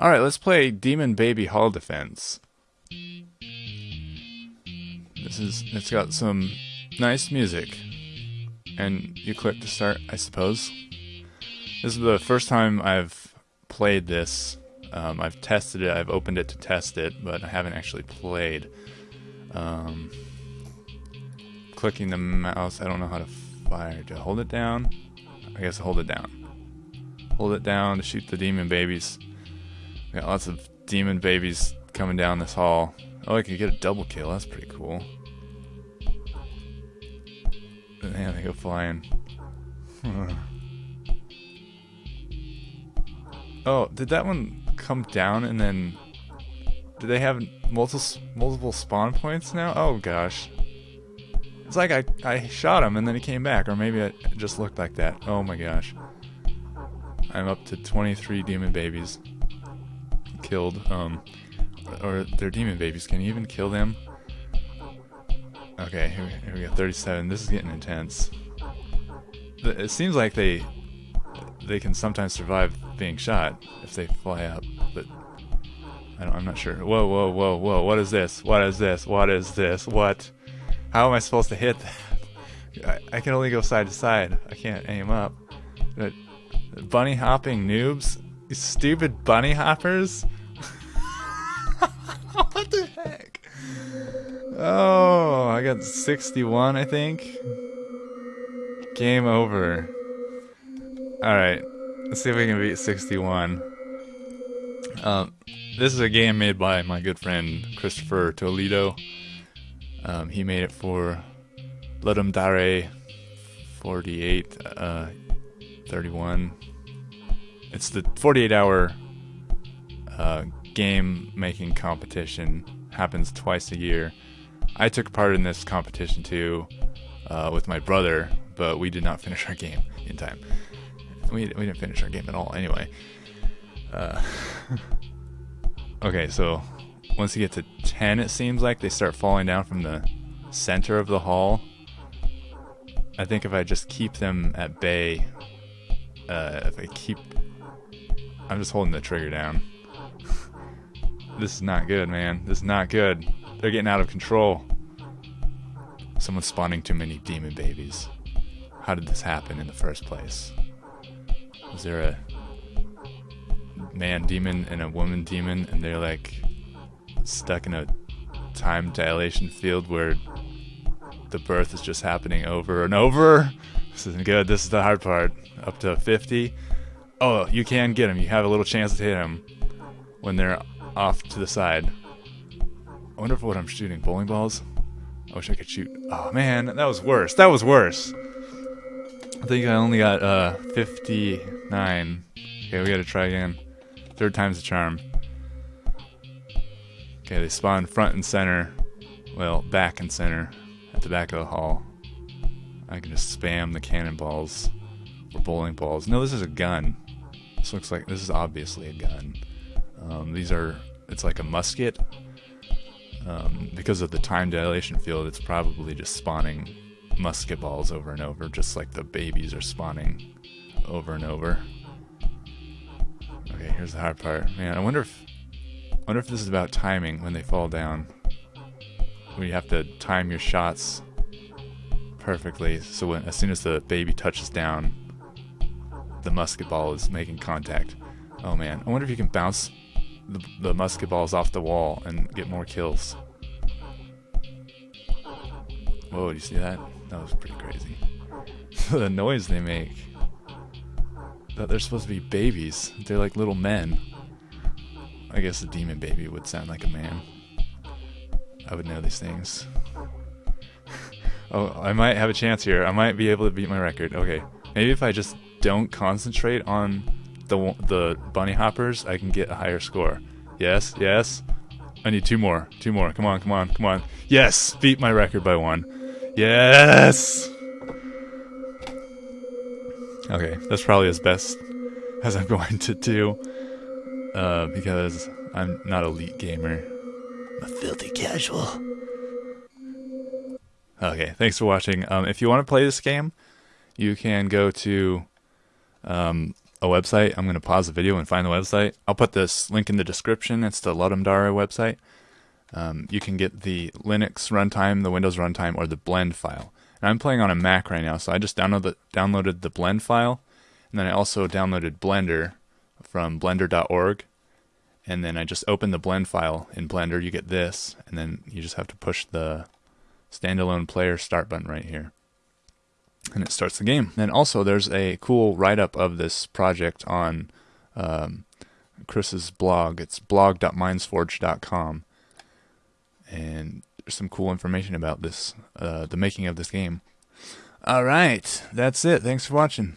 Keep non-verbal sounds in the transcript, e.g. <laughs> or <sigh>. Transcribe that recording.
All right, let's play Demon Baby Hall Defense. This is it's got some nice music. And you click to start, I suppose. This is the first time I've played this. Um, I've tested it, I've opened it to test it, but I haven't actually played. Um, clicking the mouse, I don't know how to fire. To hold it down? I guess hold it down. Hold it down to shoot the demon babies. Got lots of demon babies coming down this hall. Oh, I could get a double kill. That's pretty cool. Man, they go flying. <laughs> oh, did that one come down and then... Do they have multiple multiple spawn points now? Oh gosh. It's like I, I shot him and then he came back, or maybe it just looked like that. Oh my gosh. I'm up to 23 demon babies killed. Um, or they're demon babies. Can you even kill them? Okay, here, here we go. 37. This is getting intense. It seems like they they can sometimes survive being shot if they fly up, but I am not sure. Whoa, whoa, whoa, whoa! What is this? What is this? What is this? What? How am I supposed to hit that? <laughs> I, I can only go side to side. I can't aim up. Bunny hopping noobs, you stupid bunny hoppers. <laughs> what the heck? Oh, I got 61, I think. Game over. Alright, let's see if we can beat 61. Um, this is a game made by my good friend Christopher Toledo. Um, he made it for Ludum Dare 48, uh, 31. It's the 48 hour uh, game making competition. Happens twice a year. I took part in this competition too uh, with my brother, but we did not finish our game in time. We, we didn't finish our game at all anyway. Uh, <laughs> okay, so once you get to 10, it seems like they start falling down from the center of the hall. I think if I just keep them at bay, uh, if I keep. I'm just holding the trigger down. This is not good, man. This is not good. They're getting out of control. Someone's spawning too many demon babies. How did this happen in the first place? Is there a man demon and a woman demon and they're like stuck in a time dilation field where the birth is just happening over and over? This isn't good. This is the hard part. Up to 50. Oh, you can get them. You have a little chance to hit them when they're off to the side. I wonder if what I'm shooting bowling balls. I wish I could shoot. Oh man, that was worse. That was worse. I think I only got uh 59. Okay, we gotta try again. Third time's the charm. Okay, they spawn front and center. Well, back and center at the back of the hall. I can just spam the cannonballs or bowling balls. No, this is a gun. This looks like this is obviously a gun. Um, these are. It's like a musket um, because of the time dilation field, it's probably just spawning musket balls over and over, just like the babies are spawning over and over. Okay, here's the hard part. Man, I wonder if I wonder if this is about timing when they fall down. You have to time your shots perfectly, so when as soon as the baby touches down, the musket ball is making contact. Oh man, I wonder if you can bounce the, the musket balls off the wall and get more kills. Whoa, do you see that? That was pretty crazy. <laughs> the noise they make. That they're supposed to be babies. They're like little men. I guess a demon baby would sound like a man. I would know these things. <laughs> oh, I might have a chance here. I might be able to beat my record. Okay. Maybe if I just don't concentrate on the the bunny hoppers, I can get a higher score. Yes, yes. I need two more. Two more. Come on, come on, come on. Yes, beat my record by one. Yes. Okay, that's probably as best as I'm <laughs> going to do, uh, because I'm not elite gamer. I'm a filthy casual. Okay, thanks for watching. Um, if you want to play this game, you can go to um, a website. I'm going to pause the video and find the website. I'll put this link in the description. It's the Ludum-Dare website. Um, you can get the Linux runtime, the Windows runtime, or the blend file. And I'm playing on a Mac right now, so I just download the, downloaded the blend file, and then I also downloaded Blender from blender.org. And then I just open the blend file in Blender. You get this, and then you just have to push the standalone player start button right here and it starts the game. And also, there's a cool write up of this project on um, Chris's blog. It's blog.mindsforge.com, and there's some cool information about this, uh, the making of this game. All right, that's it. Thanks for watching.